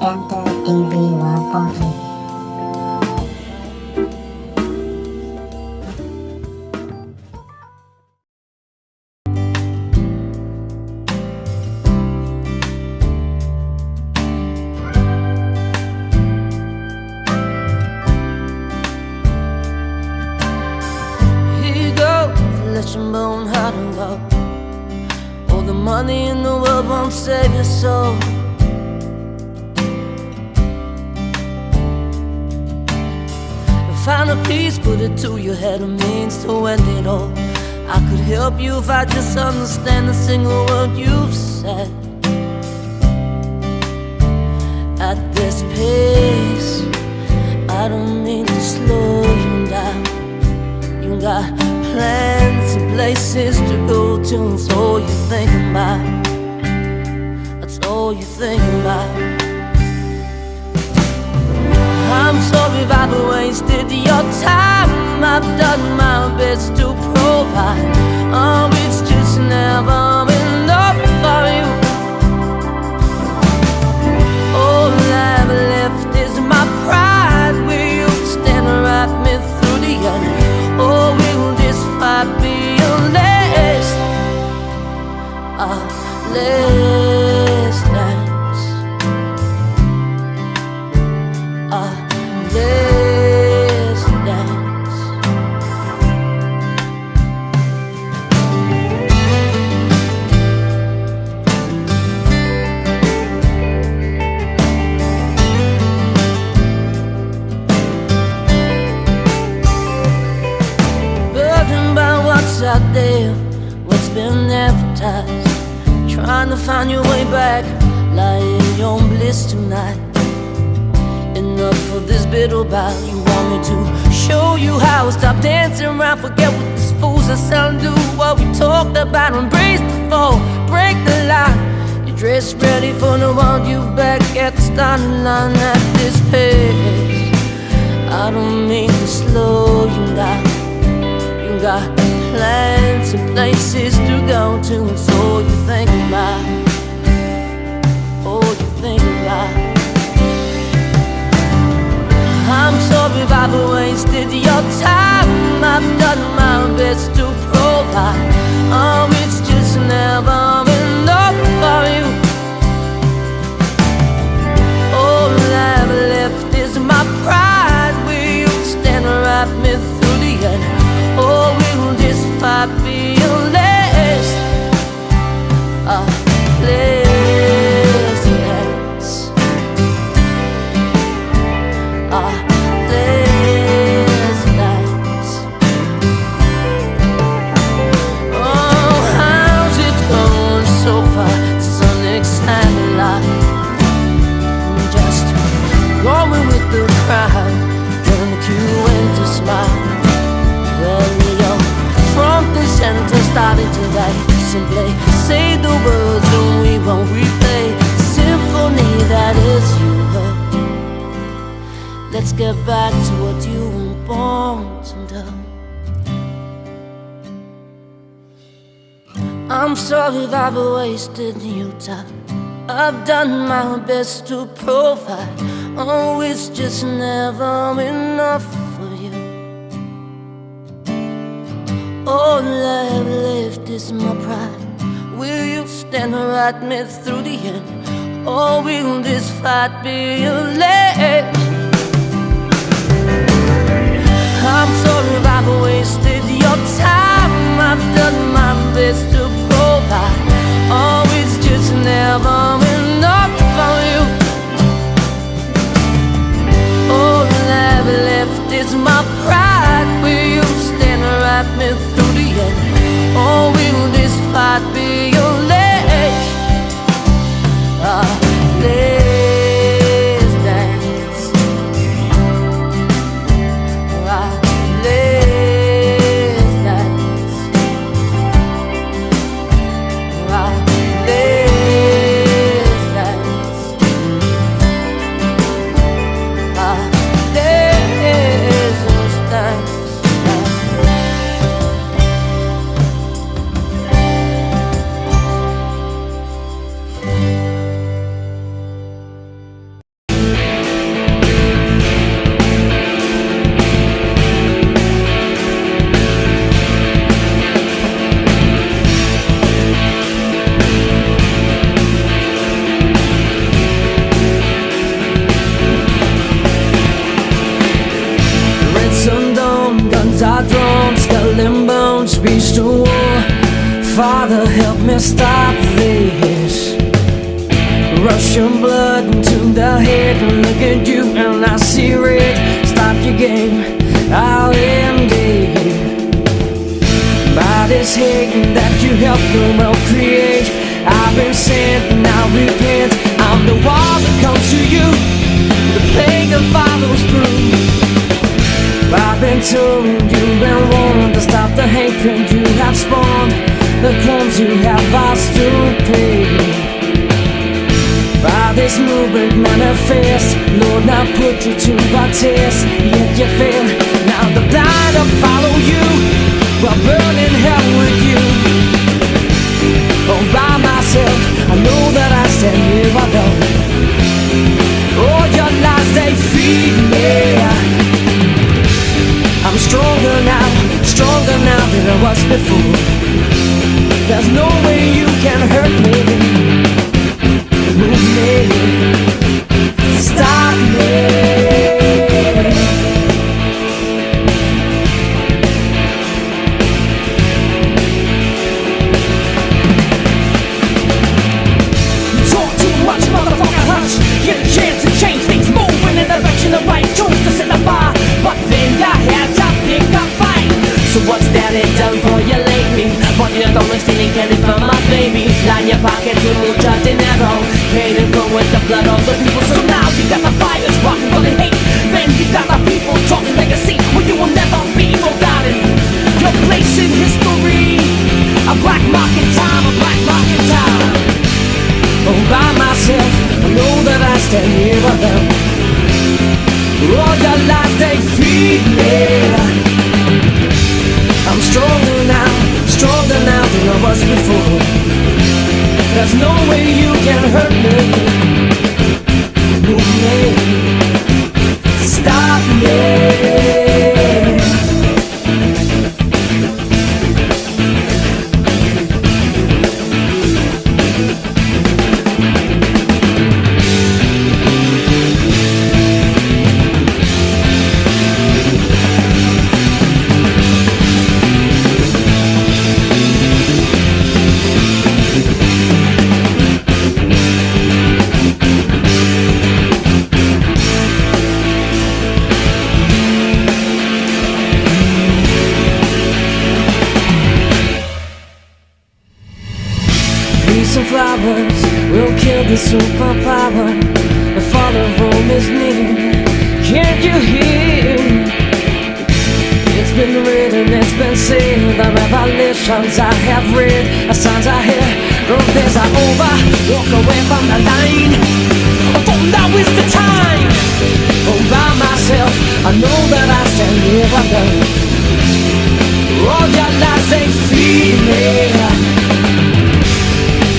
enter TV World it to your head, a means to end it all. I could help you if I just understand a single word you've said. At this pace, I don't mean to slow you down. You got plans and places to go to. That's all you think about. That's all you think about. I'm sorry if I've wasted your time. I've done my best to provide. Oh, it's just never enough for you. All I've left is my pride. Will you stand right me through the end? Or will this fight be your last? Our last Trying to find your way back, lying in your bliss tonight. Enough of this bitter bout. You want me to show you how? Stop dancing around, forget what these fools are selling. Do what we talked about, embrace the fall, break the line. You're dressed ready for the one you back at the starting line at this pace. I don't mean to slow you down. You got plans and places to go to, and so you think about. Oh, you think about. I'm sorry if I've wasted your time. I've done my best to provide. Oh, it's just never this Let's get back to what you were born to do. I'm sorry if I've wasted your time. I've done my best to provide. Oh, it's just never enough for you. All I've left is my pride. Will you stand right me through the end? Or will this fight be your last? I'm sorry I've wasted your time. I've done my best I'm stronger now, stronger now than I was before. There's no way you can hurt me, been written, it's been said. The revelations I have read, the signs I hear. Those days are over. Walk away from the line. For now is the time. All by myself, I know that I stand here alone. All your lies they feed me.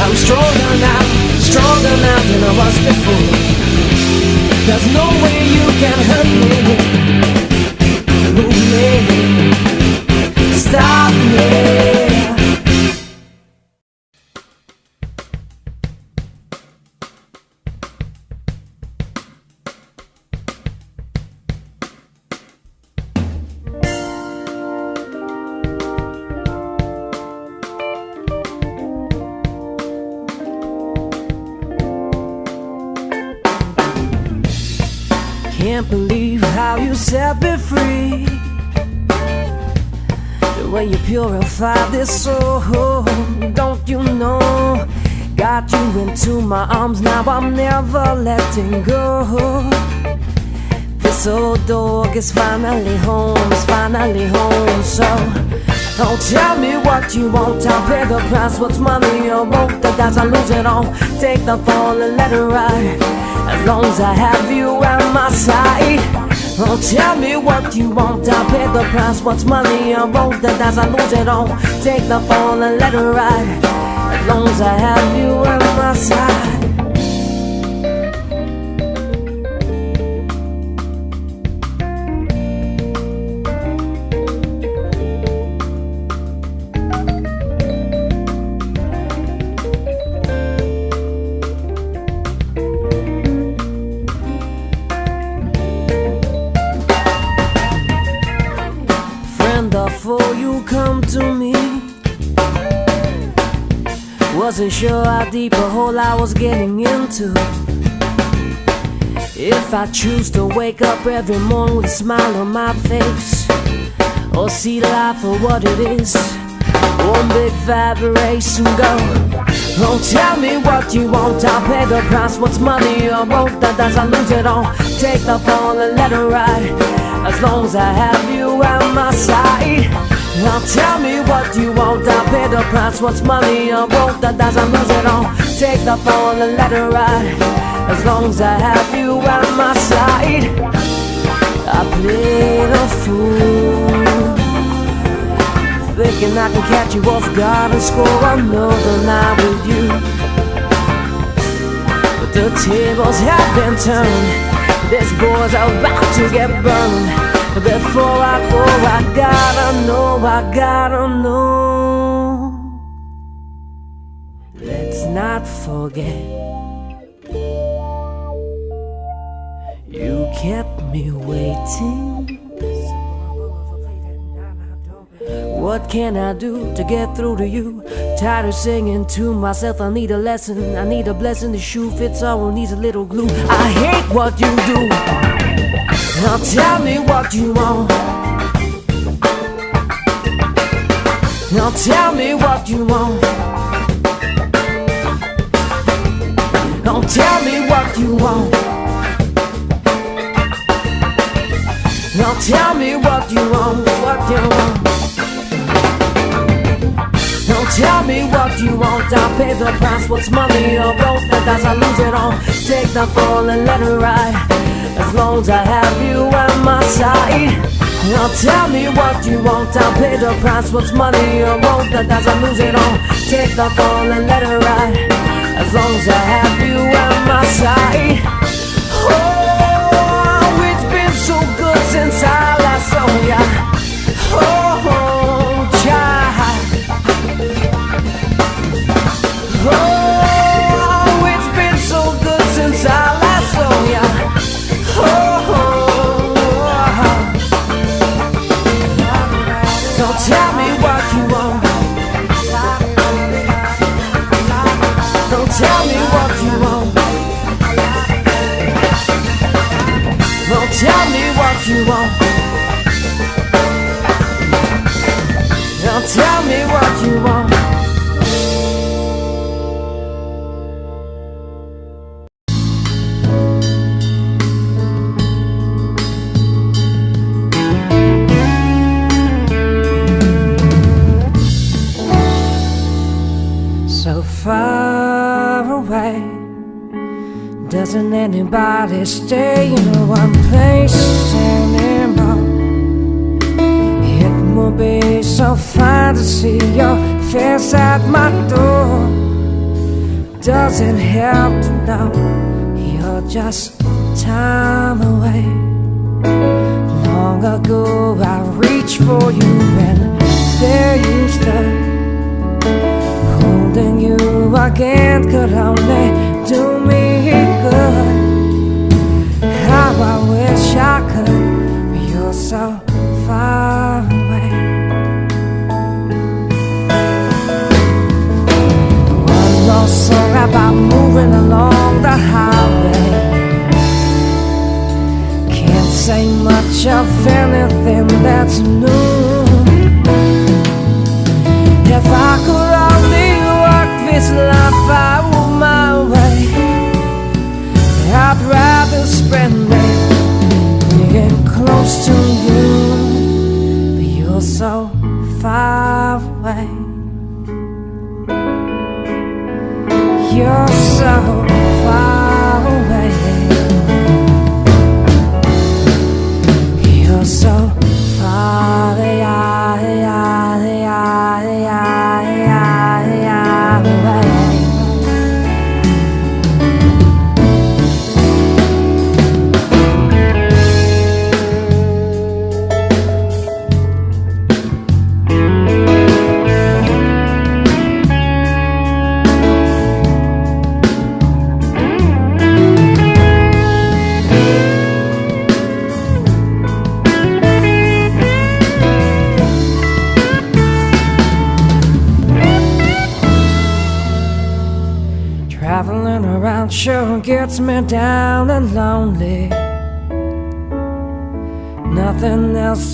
I'm stronger now, stronger now than I was before. There's no way you can hurt me, me, stop me. Is finally home, is finally home. So don't tell me what you want, I'll pay the price. What's money or both the dice, I lose it all. Take the fall and let it ride. As long as I have you at my side. Oh, tell me what you want, I'll pay the price. What's money I roll the dice, I lose it all. Take the fall and let it ride. As long as I have you at my side. Wasn't sure how deep a hole I was getting into. If I choose to wake up every morning with a smile on my face, or see life for what it is, one big vibration go. Don't oh, tell me what you want, I'll pay the price. What's money or won't that as I lose it all? Take the fall and let it ride. As long as I have you at my side. Now tell me what you want, I'll pay the price. What's money or won't that I lose it all? Take the fall and let it ride. As long as I have you at my side. I played a fool. Thinking I can catch you off guard and score another night with you. But the tables have been turned. This boy's about to get burned. Before I go, I gotta know, I gotta know. Let's not forget. You kept me waiting. What can I do to get through to you? Tired of singing to myself, I need a lesson. I need a blessing. The shoe fits all, needs a little glue. I hate what you do. Now tell me what you want. Now tell me what you want. Now tell me what you want. Now tell me what you want, what you want. Tell me what you want. I'll pay the price. What's money or road that as I lose it all. Take the fall and let it ride. As long as I have you at my side. Now tell me what you want. I'll pay the price. What's money or road that as I lose it all. Take the fall and let it ride. As long as I have you at my side. Oh, stay far away.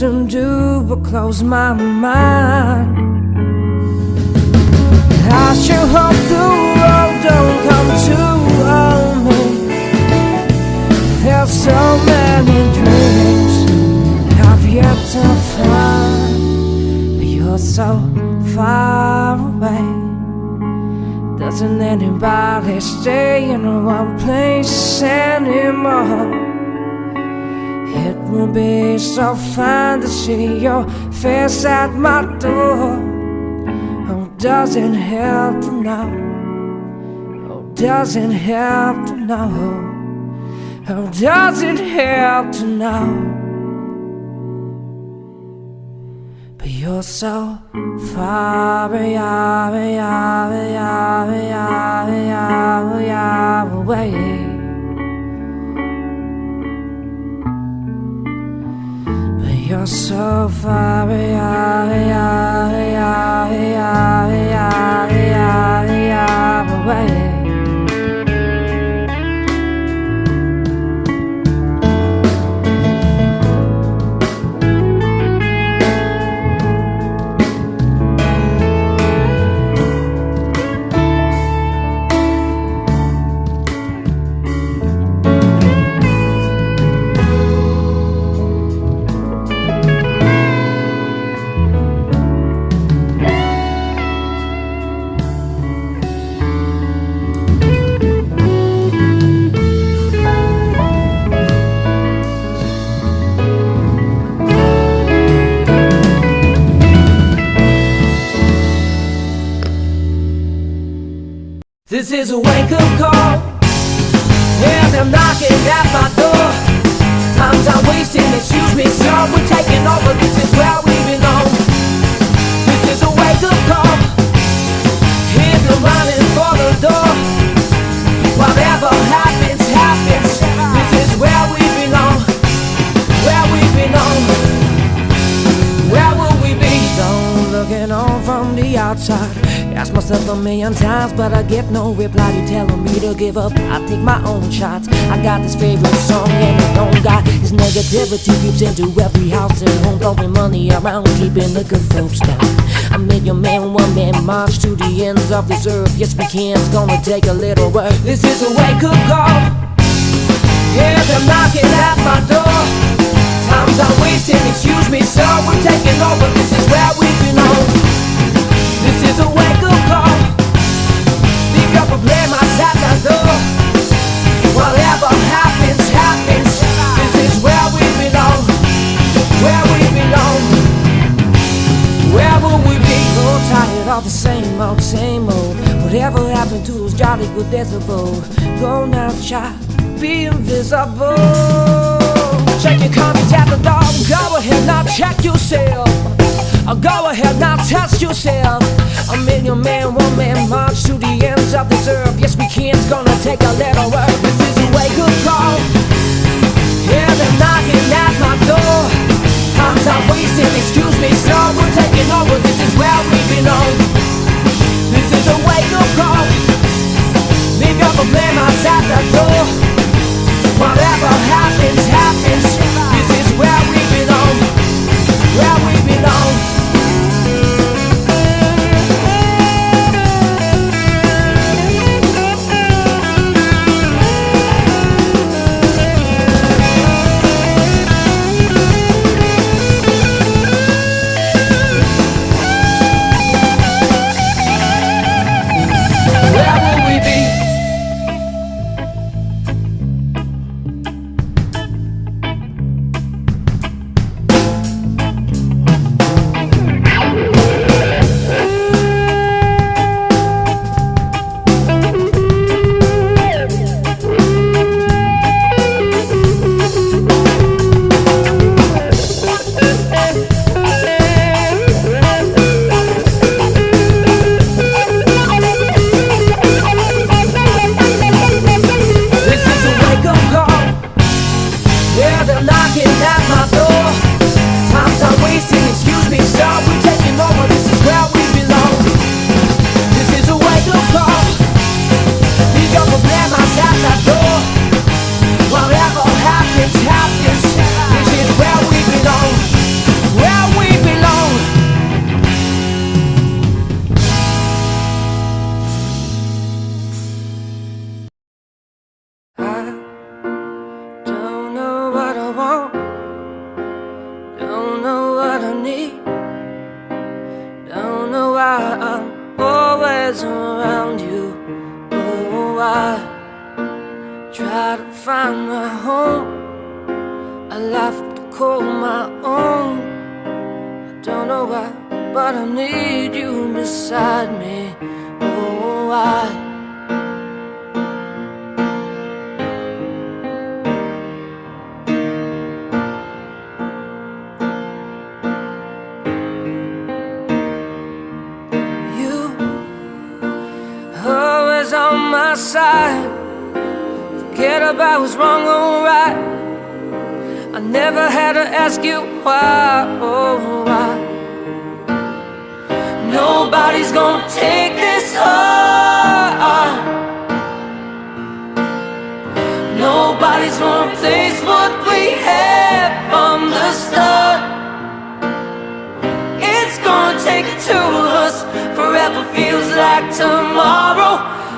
To do but close my mind. I sure hope the world don't come to own me. There's so many dreams I've yet to find, but you're so far away. Doesn't anybody stay in one place anymore? It would be so fine to see your face at my door. Oh, doesn't help to know. Oh, doesn't help to know. Oh, doesn't help to know. But you're so far away, away, away, away, away, away, away. You're so far away, around, keeping the good folks down. I made your man, one man march to the ends of this earth. Yes, we can. It's gonna take a little work. This is a wake up good days? Go now, child, be invisible. Check your conscience at the door. Go ahead now, check yourself. Go ahead now, test yourself. A million man, one man march to the ends of this earth. Yes, we can. It's gonna take a little work. This is a wake up call. Yeah, they're knocking at my door. Times are wasting, excuse me, sir. We're taking over. This is where we belong. This is a wake up call. Outside the door. Whatever happens, happens. This is where we belong. Where we belong. I'm always around you. Oh, I try to find my home. A life to call my own. I don't know why, but I need you beside me. Oh, I About what's wrong or right. I never had to ask you why, oh why. Nobody's gonna take this heart. Nobody's gonna replace what we had from the start. It's gonna take two of us. Forever feels like tomorrow.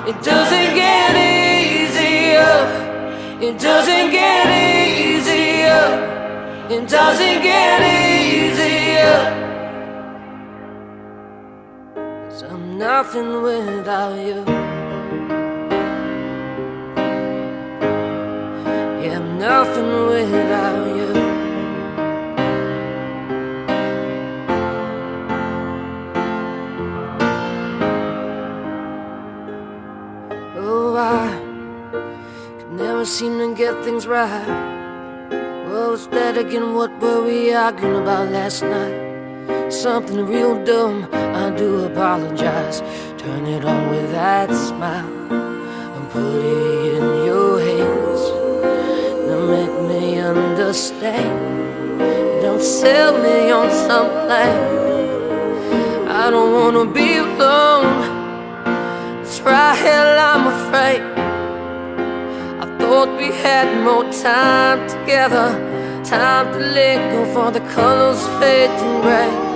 It doesn't get easier. It doesn't get easier. It doesn't get easier. Cause I'm nothing without you. Yeah, I'm nothing without you. Seem to get things right. What was that again? What were we arguing about last night? Something real dumb, I do apologize. Turn it on with that smile and put it in your hands. Now make me understand. Don't sell me on something. I don't wanna be alone. Try hell, I'm afraid. Thought we had more time together. Time to let go for the colors fading gray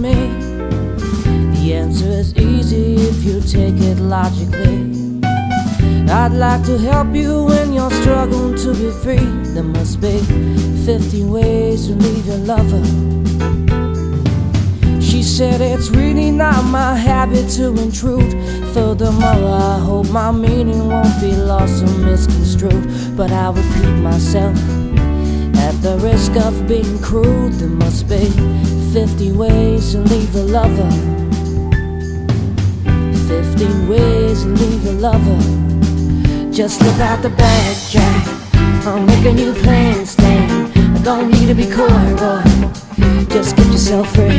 me. The answer is easy if you take it logically. I'd like to help you when you're struggling to be free. There must be 50 ways to leave your lover. She said it's really not my habit to intrude. Furthermore, I hope my meaning won't be lost or misconstrued. But I repeat myself. At the risk of being crude, there must be 50 ways to leave a lover. 50 ways to leave a lover. Just look out the back, Jack. I'm making you plain stand. I don't need to be coy, Roy. Just get yourself free.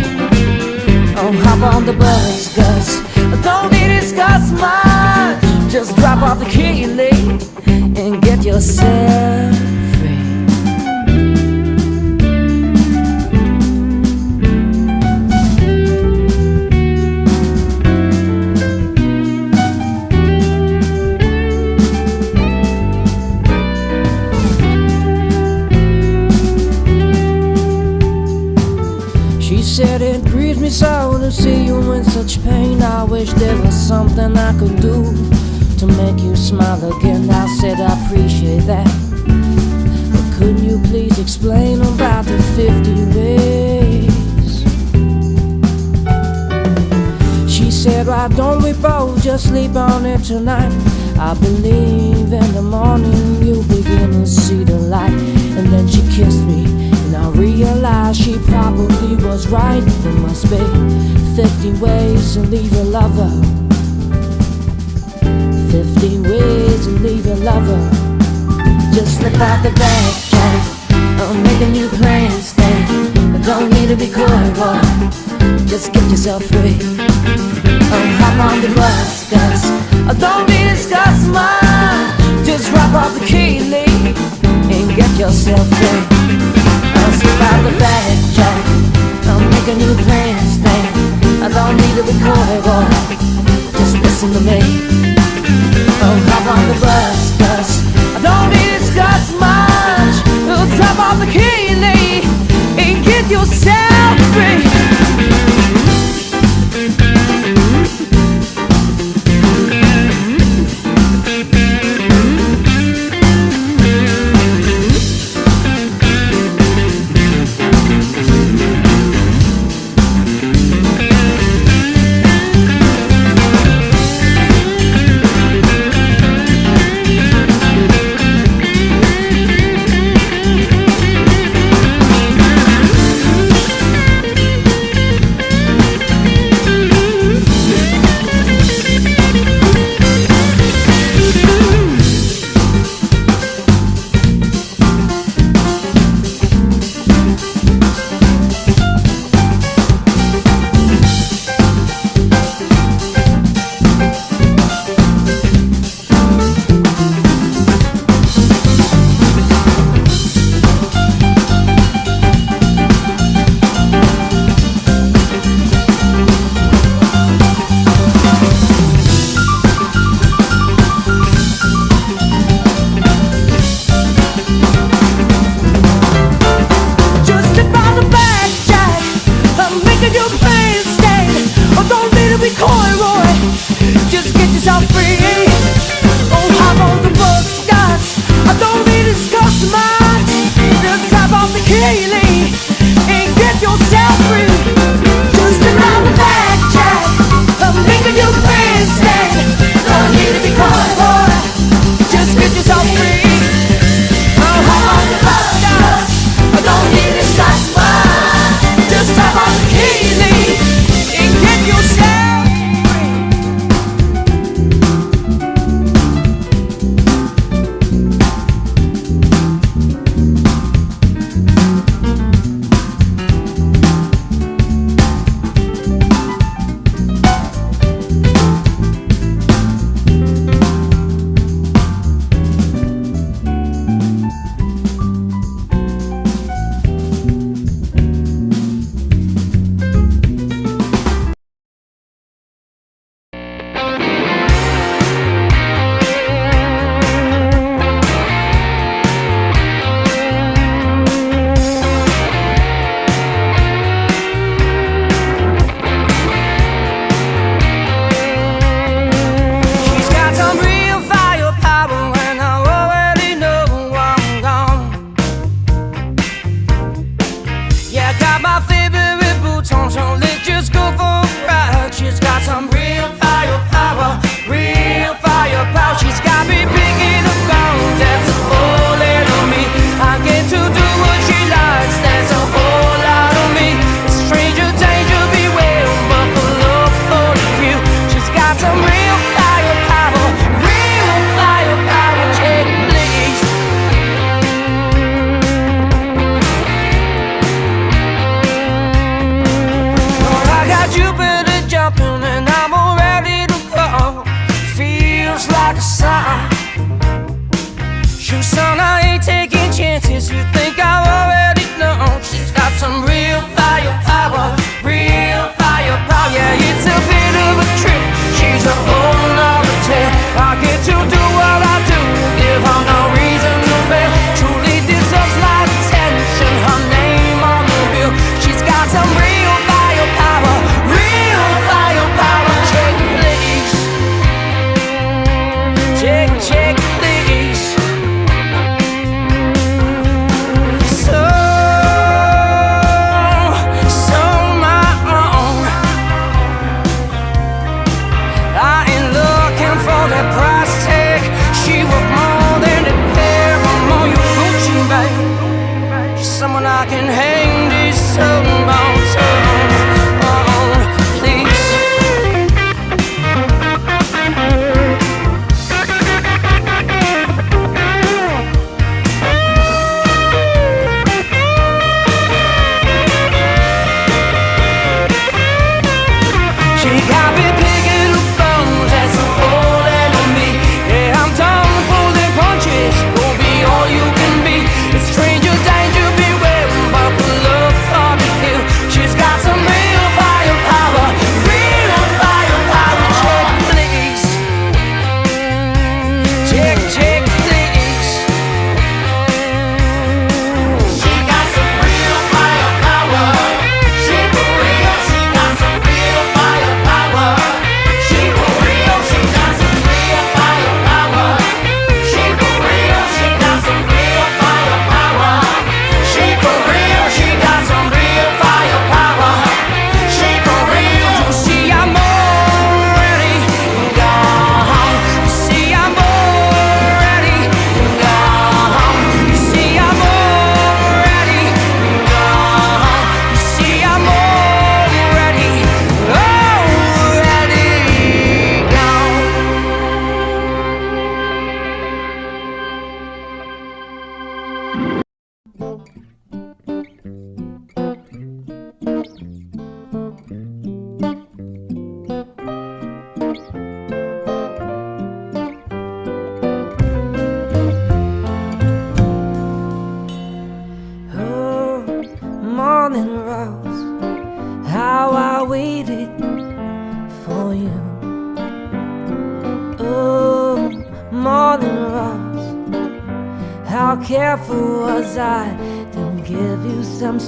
Oh, hop on the bus, Gus. I Don't need to discuss much. Just drop off the key and get yourself me so to see you in such pain. I wish there was something I could do to make you smile again. I said I appreciate that. But couldn't you please explain about the 50 ways? She said, Why don't we both just sleep on it tonight? I believe in the morning you'll begin to see the light. And then she kissed me, realized she probably was right. There must be 50 ways to leave your lover. 50 ways to leave your lover. Just slip out the back, Jack. I'll make a new plan, Stan. But don't need to be coy, Roy. Just get yourself free. Oh, hop on the bus, cause I don't need to discuss much. Just drop off the key, leave, and get yourself free. I'll out the back, Jack. I'll make a new plan, Stan. I don't need coy, Roy. Just listen to me. Oh, hop on the bus, cause I don't need to discuss much. Oh, drop off the key, leave, and get yourself free.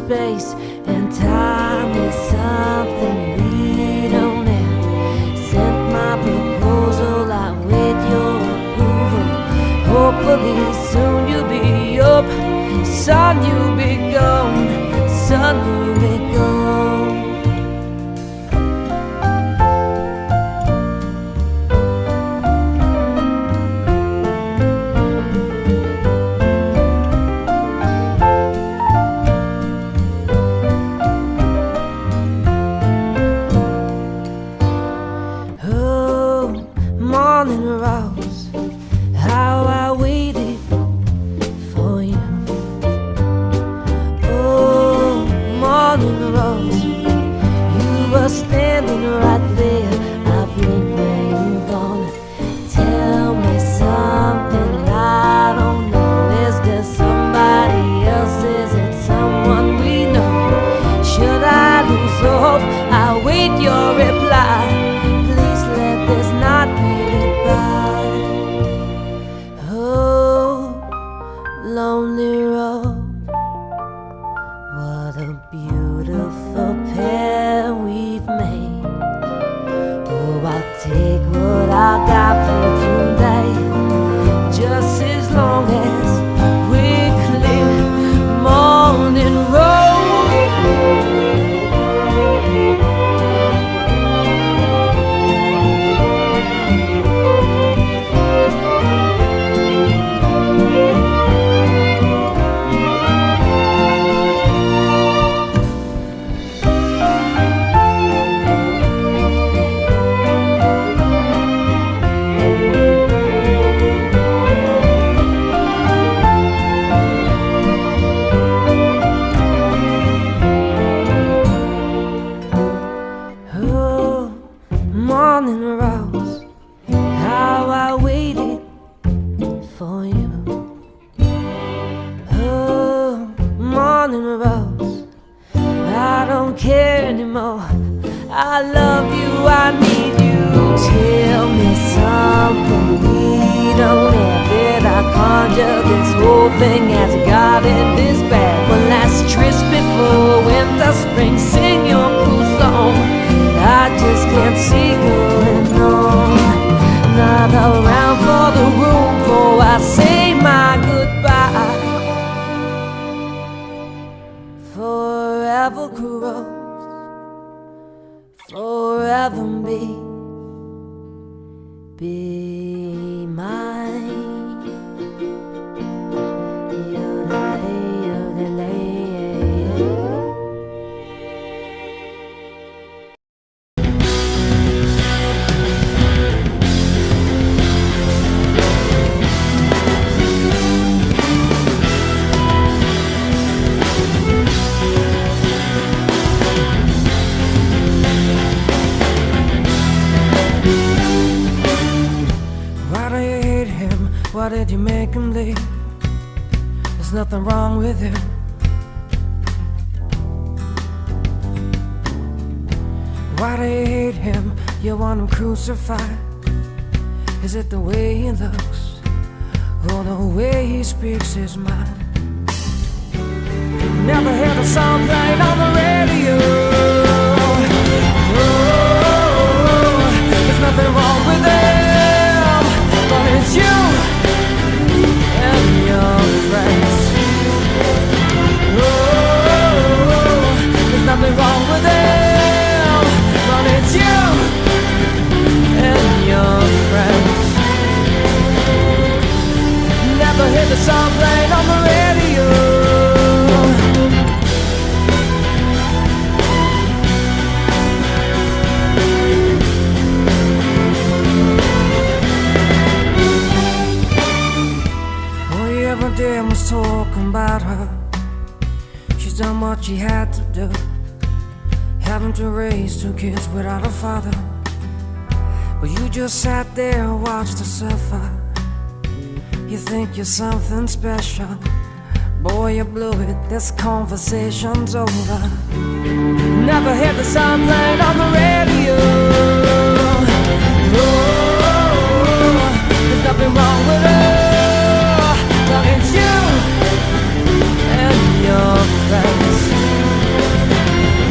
Space Is it the way he looks? Or the way he speaks his mind? Never heard a sound played what she had to do. Having to raise two kids without a father. But you just sat there and watched her suffer. You think you're something special. Boy, you blew it, this conversation's over. Never hear the sound playing on the radio. Oh, There's nothing wrong with her. But it's you and your friends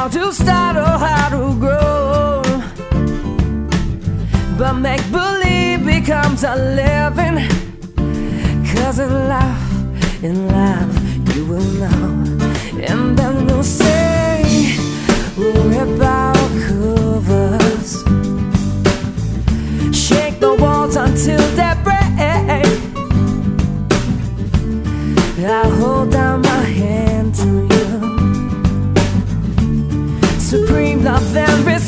how to start or how to grow. But make believe becomes a living. Cause in love, in love, you will know. And then we'll say, we're about covers. Shake the walls until they there is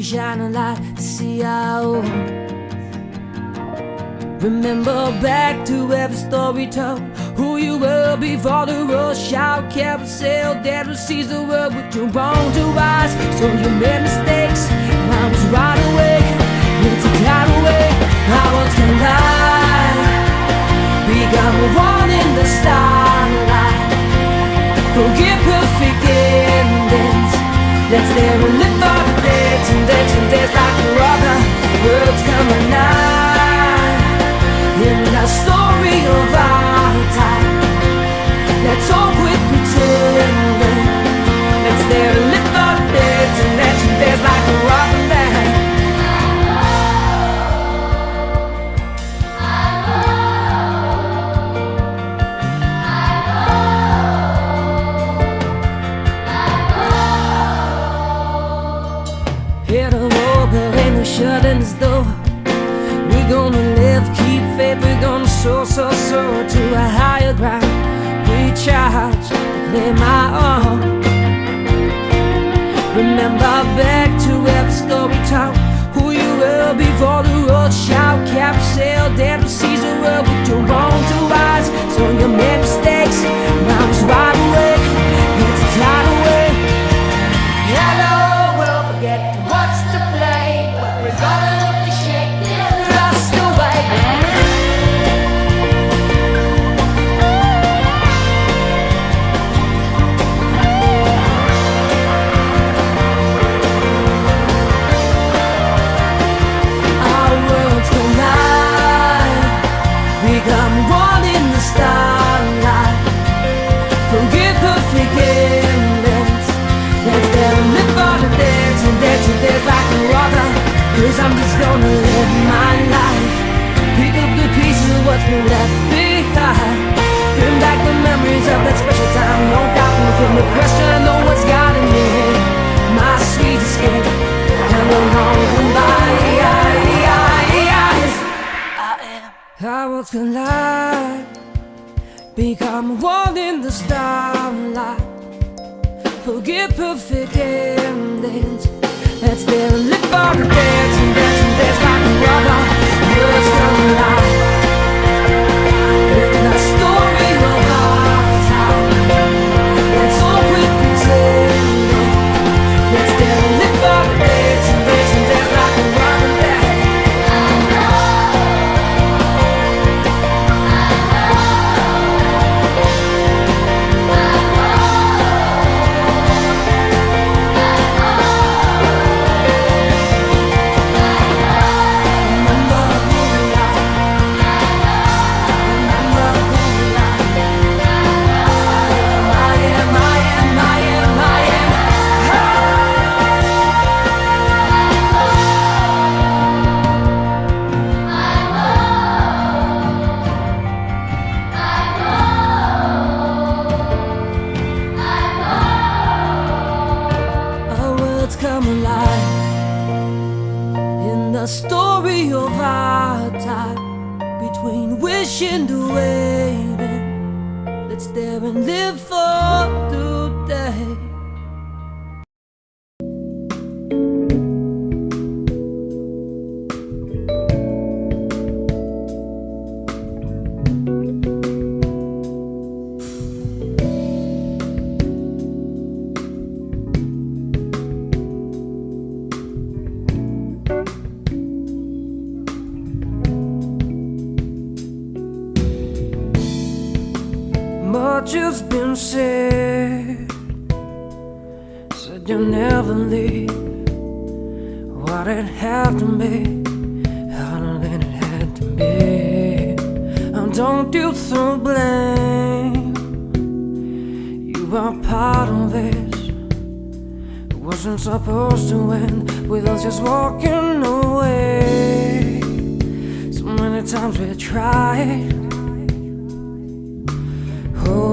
we shine a light to see our own. Remember back to every story told. Who you were before the rush out carousel That will seize the world with your own two eyes. So you made mistakes, I was right away. It's a tidal away, I was to lie We got one in the starlight. Forget perfect endings. Let's never live on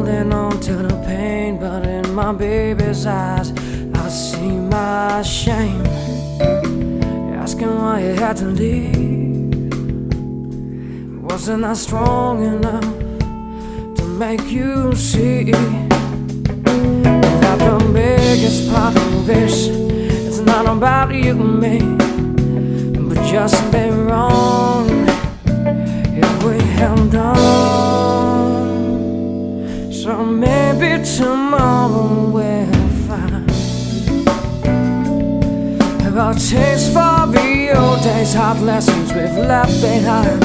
holding on to the pain, but in my baby's eyes, I see my shame. Asking why you had to leave. Wasn't I strong enough to make you see that the biggest part of this it's not about you and me, but just be wrong if we held on. So maybe tomorrow we'll find our taste for the old days, hard lessons we've left behind.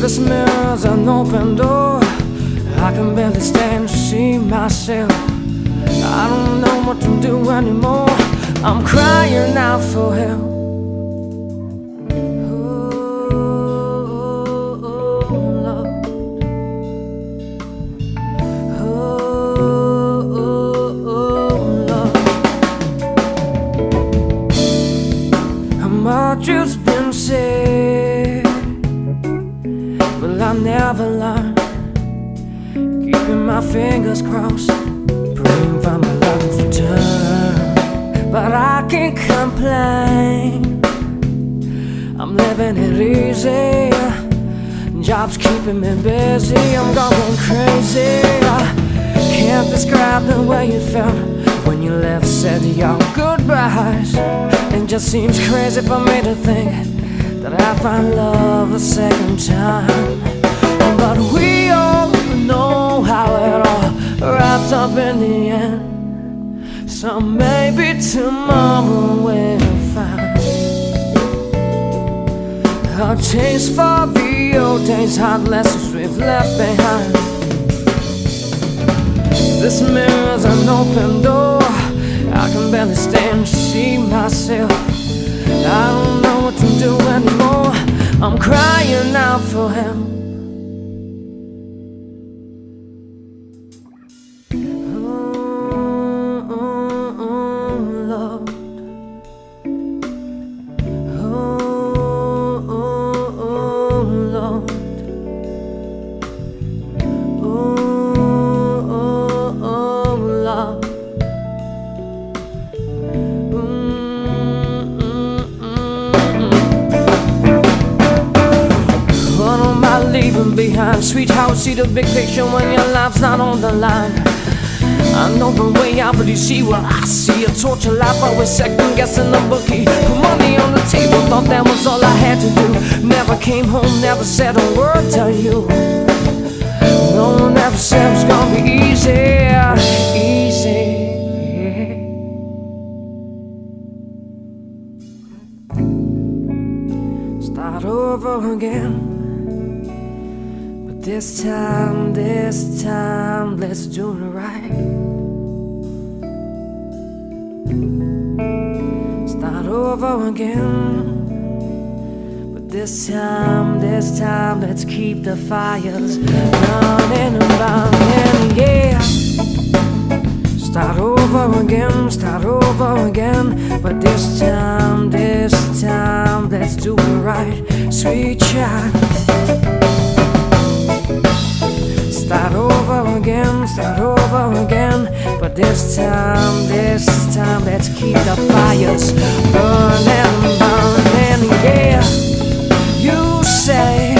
This mirror's an open door. I can barely stand to see myself. I don't know what to do anymore. I'm crying out for help. Just seems crazy for me to think that I find love a second time. But we all know how it all wraps up in the end. So maybe tomorrow we'll find a taste for the old days, hard lessons we've left behind. This mirror's an open door. I can barely stand to see myself. For help. Always second guessing the bookie. Put money on the table, thought that was all I had to do. Never came home, never said a word to you. Again. But this time, this time, let's keep the fires burning and burning, yeah. Start over again, start over again. But this time, this time, let's do it right, sweet child. Start over again, start over again. This time, this time, let's keep the fires burning, burning, yeah. You say,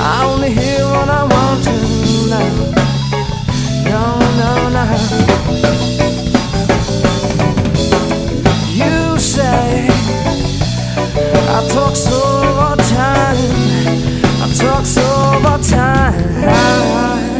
I only hear what I want to know. No, no, no. You say, I talk so much time, I talk so much time.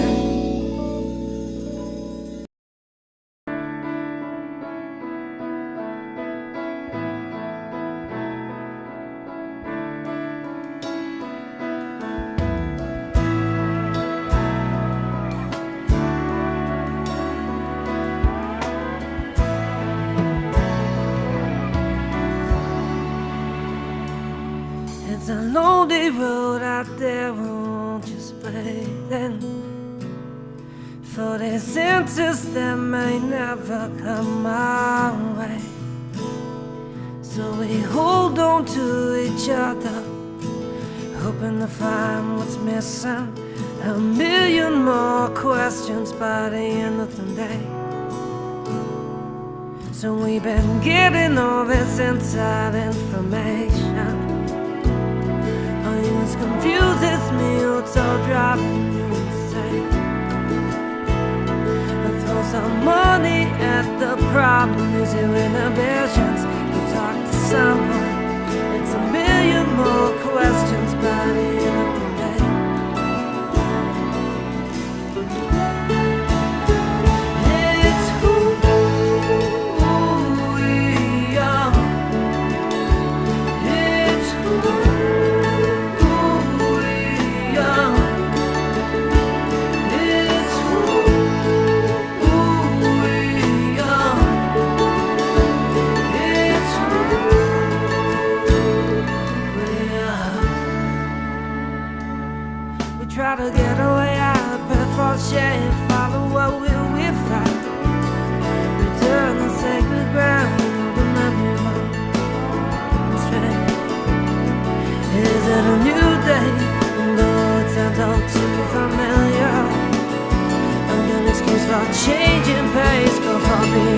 for changing pace, go for me.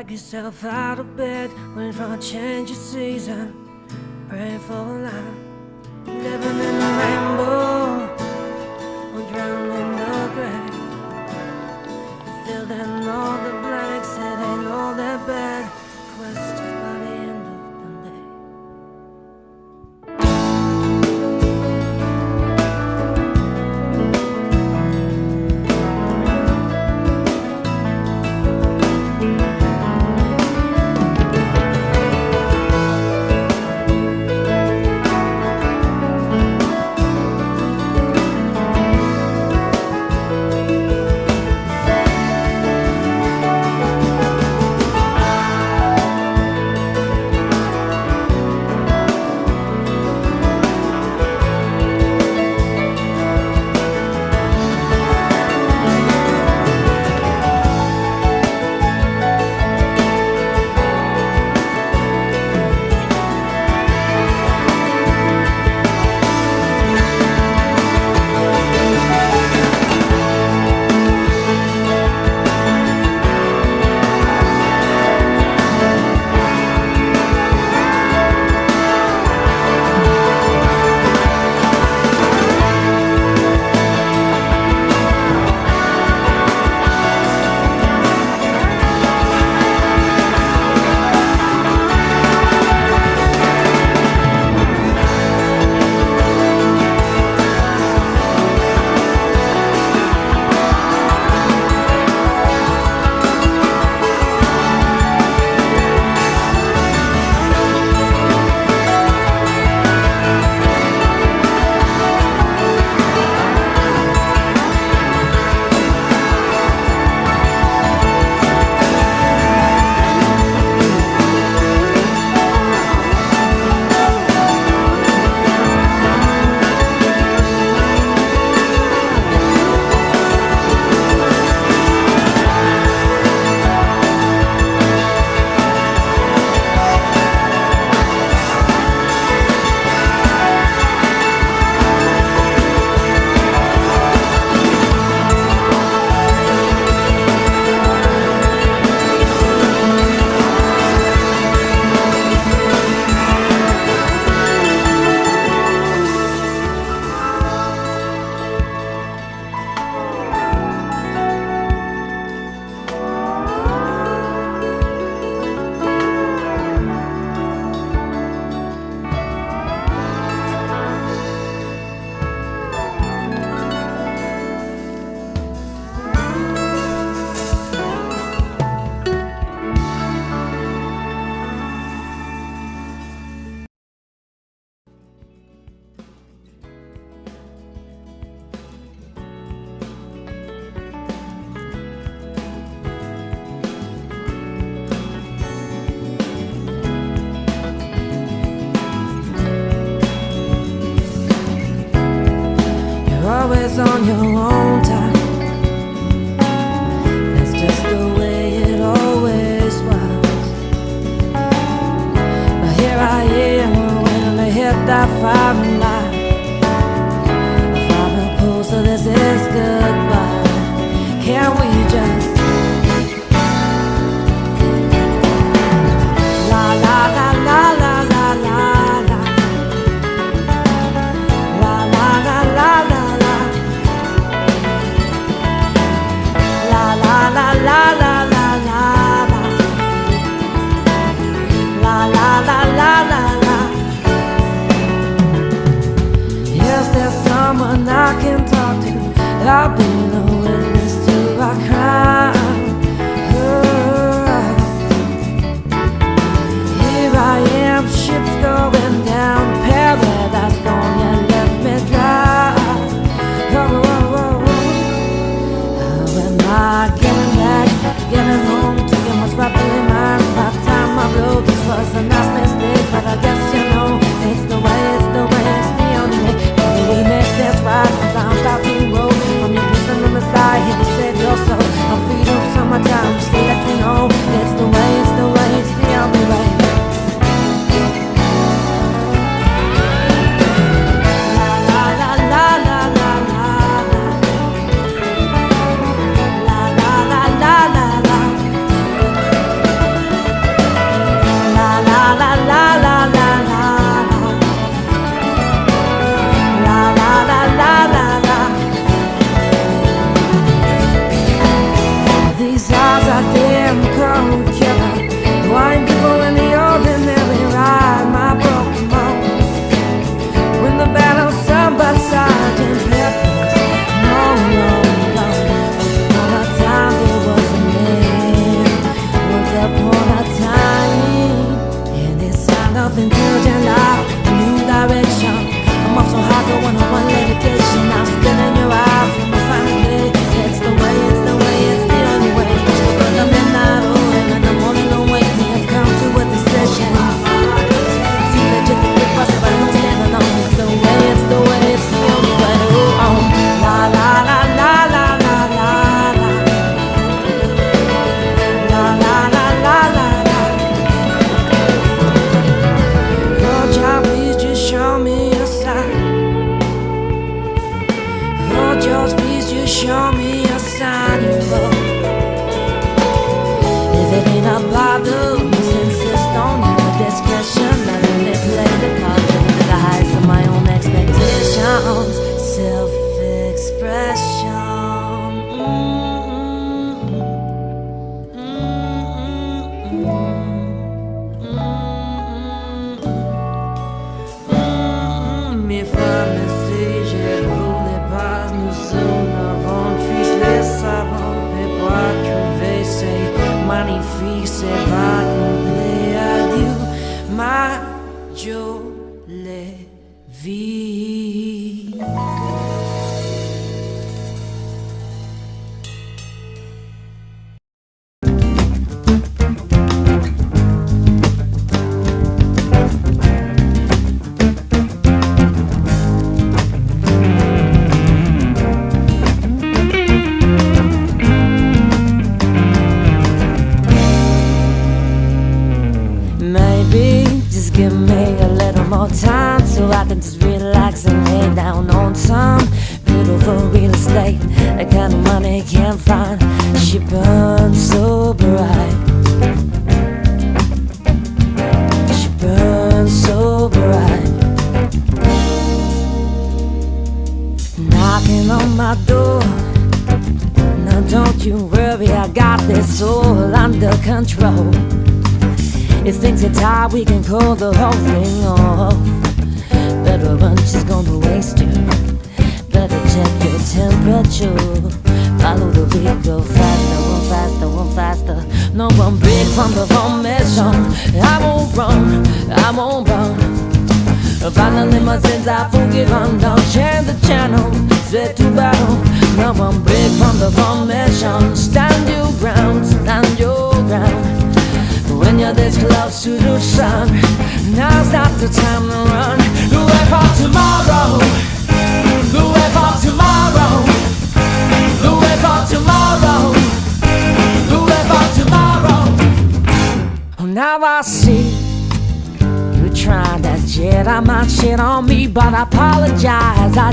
drag yourself out of bed, when for a change of season, praying for life. It's really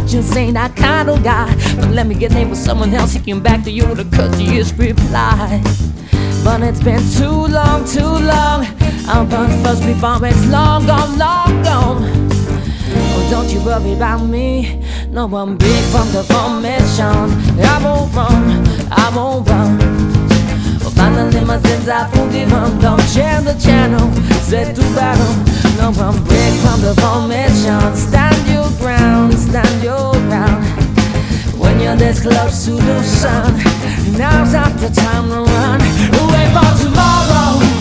just ain't that kind of guy. But let me get named with someone else. He came back to you with a courteous reply. But it's been too long, too long. I'm first before it's long gone, long gone. Oh, don't you worry about me. No, I'm big from the formation. I won't run, I won't run. Oh, finally, my sins I forgive them. Don't change the channel, set to battle. No, I'm big from the formation. Stand your ground, stand your ground. When you're this close to the sun, now's not the time to run. Wait for tomorrow.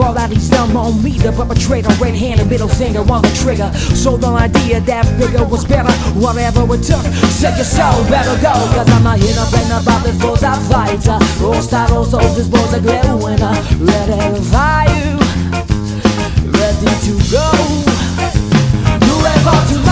All that he's done on me, the perpetrator, red handed middle finger on the trigger. Sold the idea that bigger was better, whatever it took. Said your soul better go, cause I'm not here to blame about this foes I fight. Uh, all star, all soldiers, boys a glitter winner, ready to you, ready to go. You ever to